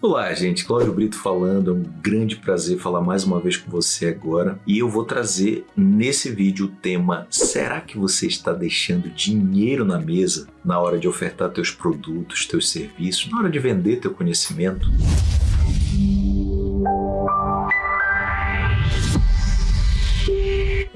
Olá, gente. Cláudio Brito falando. É um grande prazer falar mais uma vez com você agora. E eu vou trazer nesse vídeo o tema Será que você está deixando dinheiro na mesa na hora de ofertar teus produtos, teus serviços, na hora de vender teu conhecimento?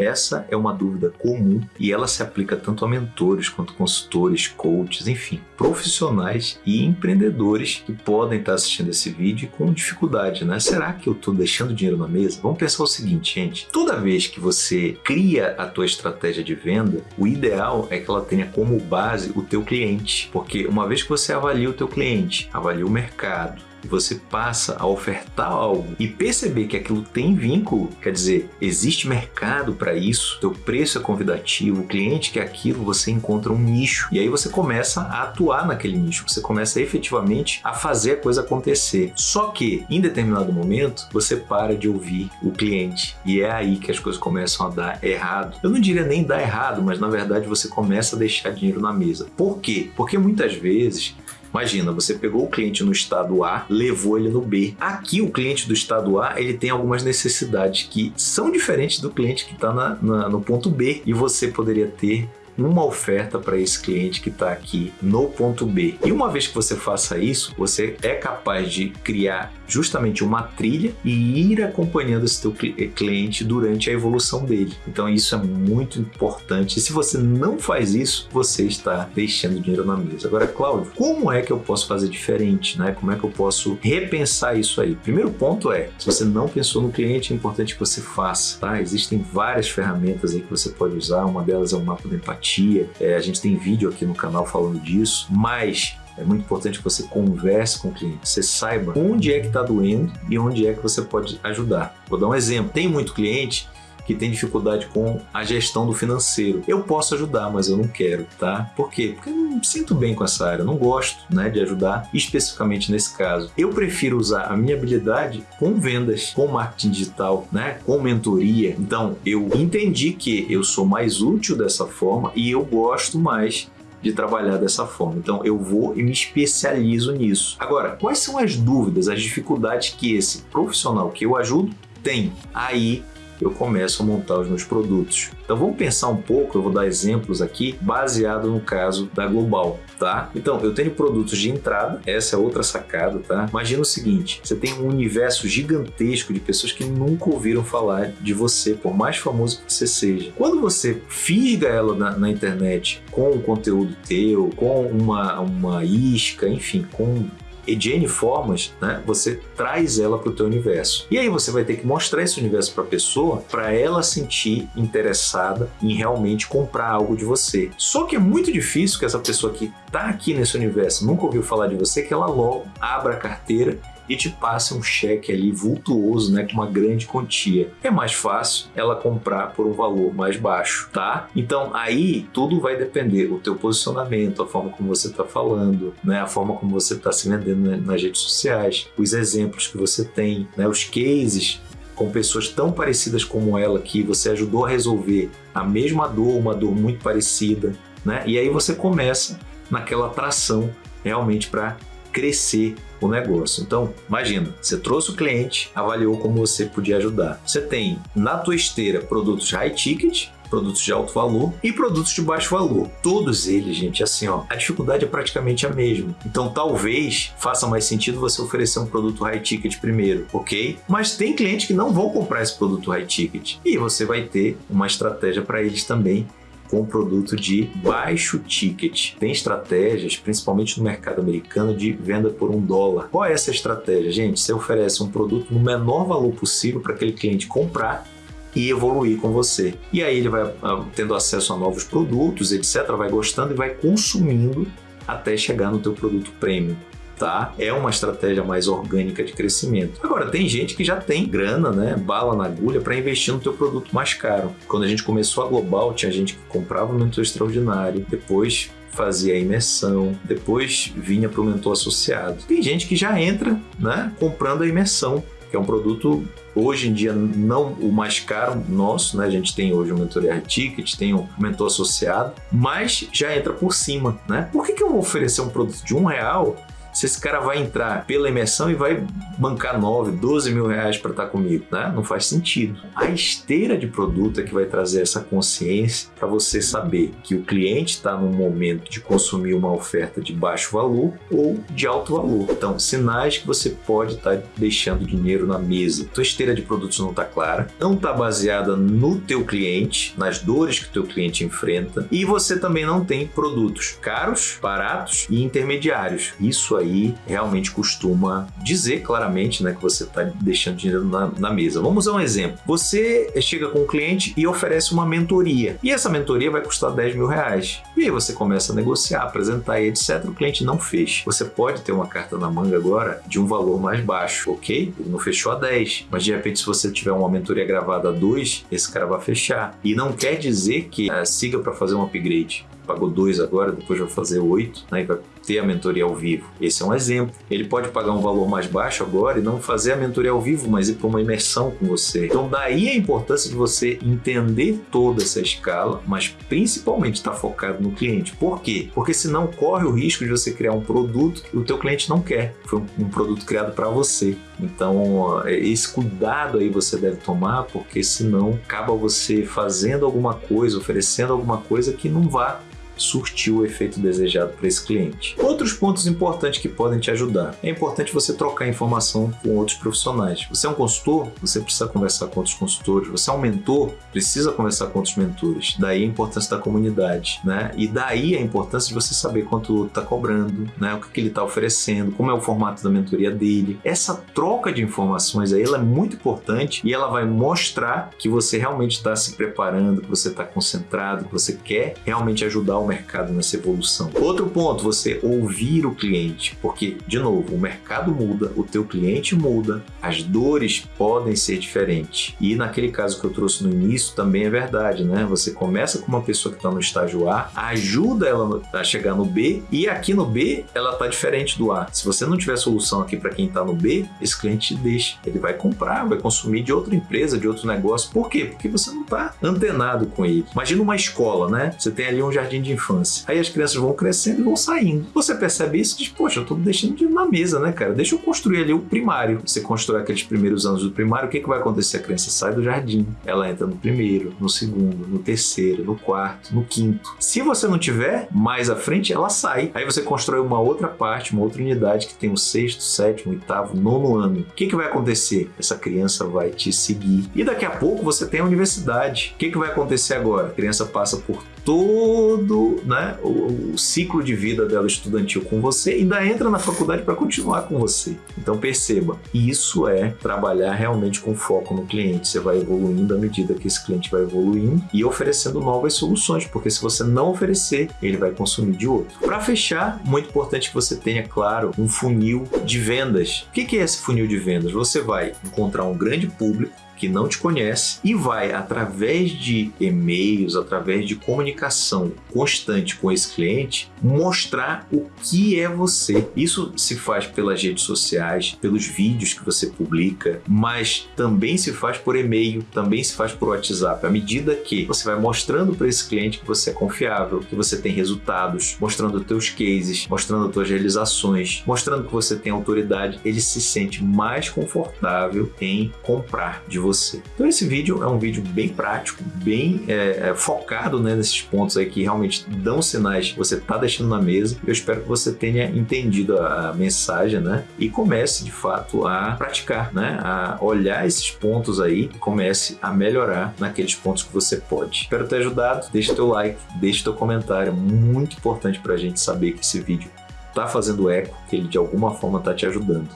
Essa é uma dúvida comum e ela se aplica tanto a mentores quanto consultores, coaches, enfim, profissionais e empreendedores que podem estar assistindo esse vídeo com dificuldade, né? Será que eu estou deixando dinheiro na mesa? Vamos pensar o seguinte, gente. Toda vez que você cria a tua estratégia de venda, o ideal é que ela tenha como base o teu cliente, porque uma vez que você avalia o teu cliente, avalia o mercado, você passa a ofertar algo e perceber que aquilo tem vínculo, quer dizer, existe mercado para isso, teu preço é convidativo, o cliente quer aquilo, você encontra um nicho e aí você começa a atuar naquele nicho, você começa efetivamente a fazer a coisa acontecer. Só que em determinado momento você para de ouvir o cliente e é aí que as coisas começam a dar errado. Eu não diria nem dar errado, mas na verdade você começa a deixar dinheiro na mesa. Por quê? Porque muitas vezes Imagina, você pegou o cliente no estado A, levou ele no B. Aqui, o cliente do estado A, ele tem algumas necessidades que são diferentes do cliente que está no ponto B. E você poderia ter uma oferta para esse cliente que está aqui no ponto B. E uma vez que você faça isso, você é capaz de criar justamente uma trilha e ir acompanhando esse teu eh, cliente durante a evolução dele. Então isso é muito importante. E se você não faz isso, você está deixando dinheiro na mesa. Agora, Cláudio, como é que eu posso fazer diferente? Né? Como é que eu posso repensar isso aí? Primeiro ponto é, se você não pensou no cliente, é importante que você faça. Tá? Existem várias ferramentas aí que você pode usar. Uma delas é o mapa da empatia. É, a gente tem vídeo aqui no canal falando disso. Mas é muito importante que você converse com o cliente, você saiba onde é que está doendo e onde é que você pode ajudar. Vou dar um exemplo. Tem muito cliente que tem dificuldade com a gestão do financeiro. Eu posso ajudar, mas eu não quero, tá? Por quê? Porque eu não me sinto bem com essa área, eu não gosto né, de ajudar, especificamente nesse caso. Eu prefiro usar a minha habilidade com vendas, com marketing digital, né, com mentoria. Então, eu entendi que eu sou mais útil dessa forma e eu gosto mais de trabalhar dessa forma. Então eu vou e me especializo nisso. Agora, quais são as dúvidas, as dificuldades que esse profissional que eu ajudo tem? Aí eu começo a montar os meus produtos. Então vamos pensar um pouco, eu vou dar exemplos aqui, baseado no caso da Global, tá? Então, eu tenho produtos de entrada, essa é outra sacada, tá? Imagina o seguinte, você tem um universo gigantesco de pessoas que nunca ouviram falar de você, por mais famoso que você seja. Quando você fisga ela na, na internet com um conteúdo teu, com uma, uma isca, enfim, com e de N formas, né, você traz ela para o teu universo. E aí você vai ter que mostrar esse universo para a pessoa para ela sentir interessada em realmente comprar algo de você. Só que é muito difícil que essa pessoa que está aqui nesse universo, nunca ouviu falar de você, que ela logo abra a carteira e te passa um cheque ali vultuoso, né, com uma grande quantia. É mais fácil ela comprar por um valor mais baixo, tá? Então aí tudo vai depender do teu posicionamento, a forma como você está falando, né, a forma como você está se vendendo nas redes sociais, os exemplos que você tem, né, os cases com pessoas tão parecidas como ela que você ajudou a resolver a mesma dor, uma dor muito parecida, né? E aí você começa naquela atração realmente para crescer o negócio. Então, imagina, você trouxe o cliente, avaliou como você podia ajudar. Você tem na tua esteira produtos high ticket, produtos de alto valor e produtos de baixo valor. Todos eles, gente, assim, ó, a dificuldade é praticamente a mesma. Então, talvez faça mais sentido você oferecer um produto high ticket primeiro, ok? Mas tem clientes que não vão comprar esse produto high ticket e você vai ter uma estratégia para eles também com produto de baixo ticket. Tem estratégias, principalmente no mercado americano, de venda por um dólar. Qual é essa estratégia, gente? Você oferece um produto no menor valor possível para aquele cliente comprar e evoluir com você. E aí ele vai ah, tendo acesso a novos produtos, etc, vai gostando e vai consumindo até chegar no teu produto premium tá? É uma estratégia mais orgânica de crescimento. Agora, tem gente que já tem grana, né? Bala na agulha para investir no teu produto mais caro. Quando a gente começou a Global, tinha gente que comprava o mentor extraordinário, depois fazia a imersão, depois vinha para o mentor associado. Tem gente que já entra, né, comprando a imersão, que é um produto hoje em dia não o mais caro nosso, né? A gente tem hoje o mentoria ticket, tem o mentor associado, mas já entra por cima, né? Por que, que eu vou oferecer um produto de um real se esse cara vai entrar pela imersão e vai bancar 9, 12 mil reais para estar tá comigo, né? Não faz sentido. A esteira de produto é que vai trazer essa consciência para você saber que o cliente está no momento de consumir uma oferta de baixo valor ou de alto valor. Então, sinais que você pode estar tá deixando dinheiro na mesa. Tua esteira de produtos não está clara, não está baseada no teu cliente, nas dores que o teu cliente enfrenta e você também não tem produtos caros, baratos e intermediários. Isso realmente costuma dizer claramente né, que você está deixando dinheiro na, na mesa. Vamos usar um exemplo. Você chega com um cliente e oferece uma mentoria e essa mentoria vai custar 10 mil reais. E aí você começa a negociar, apresentar e etc. O cliente não fez. Você pode ter uma carta na manga agora de um valor mais baixo, ok? Ele não fechou a 10, mas de repente se você tiver uma mentoria gravada a 2, esse cara vai fechar. E não quer dizer que uh, siga para fazer um upgrade pagou dois agora, depois vai fazer oito, né? E vai ter a mentoria ao vivo. Esse é um exemplo. Ele pode pagar um valor mais baixo agora e não fazer a mentoria ao vivo, mas ir para uma imersão com você. Então daí a importância de você entender toda essa escala, mas principalmente estar tá focado no cliente. Por quê? Porque senão corre o risco de você criar um produto que o teu cliente não quer. Foi um, um produto criado para você. Então esse cuidado aí você deve tomar, porque senão acaba você fazendo alguma coisa, oferecendo alguma coisa que não vá surtiu o efeito desejado para esse cliente. Outros pontos importantes que podem te ajudar. É importante você trocar informação com outros profissionais. Você é um consultor, você precisa conversar com outros consultores. Você é um mentor, precisa conversar com outros mentores. Daí a importância da comunidade, né? E daí a importância de você saber quanto está cobrando, né? O que, que ele está oferecendo, como é o formato da mentoria dele. Essa troca de informações aí ela é muito importante e ela vai mostrar que você realmente está se preparando, que você está concentrado, que você quer realmente ajudar o mercado nessa evolução. Outro ponto, você ouvir o cliente, porque, de novo, o mercado muda, o teu cliente muda, as dores podem ser diferentes. E naquele caso que eu trouxe no início, também é verdade, né? Você começa com uma pessoa que está no estágio A, ajuda ela a chegar no B, e aqui no B ela está diferente do A. Se você não tiver solução aqui para quem está no B, esse cliente te deixa. Ele vai comprar, vai consumir de outra empresa, de outro negócio. Por quê? Porque você não está antenado com ele. Imagina uma escola, né? Você tem ali um jardim de infância. Aí as crianças vão crescendo e vão saindo. Você percebe isso e diz, poxa, eu tô deixando de na mesa, né, cara? Deixa eu construir ali o primário. Você constrói aqueles primeiros anos do primário, o que, que vai acontecer? A criança sai do jardim, ela entra no primeiro, no segundo, no terceiro, no quarto, no quinto. Se você não tiver mais à frente, ela sai. Aí você constrói uma outra parte, uma outra unidade que tem o sexto, sétimo, oitavo, nono ano. O que, que vai acontecer? Essa criança vai te seguir. E daqui a pouco você tem a universidade. O que, que vai acontecer agora? A criança passa por todo né, o, o, ciclo de vida dela estudantil com você ainda entra na faculdade para continuar com você. Então perceba, isso é trabalhar realmente com foco no cliente. Você vai evoluindo à medida que esse cliente vai evoluindo e oferecendo novas soluções, porque se você não oferecer, ele vai consumir de outro. Para fechar, muito importante que você tenha, claro, um funil de vendas. O que é esse funil de vendas? Você vai encontrar um grande público que não te conhece e vai, através de e-mails, através de comunicação constante com esse cliente, mostrar o que é você. Isso se faz pelas redes sociais, pelos vídeos que você publica, mas também se faz por e-mail, também se faz por WhatsApp. À medida que você vai mostrando para esse cliente que você é confiável, que você tem resultados, mostrando os teus cases, mostrando as tuas realizações, mostrando que você tem autoridade, ele se sente mais confortável em comprar de você você. Então esse vídeo é um vídeo bem prático, bem é, é, focado né, nesses pontos aí que realmente dão sinais que você está deixando na mesa. Eu espero que você tenha entendido a mensagem né, e comece de fato a praticar, né, a olhar esses pontos aí e comece a melhorar naqueles pontos que você pode. Espero ter ajudado. Deixa teu like, deixa teu comentário. Muito importante para a gente saber que esse vídeo está fazendo eco, que ele de alguma forma está te ajudando.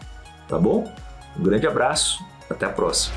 Tá bom? Um grande abraço, até a próxima.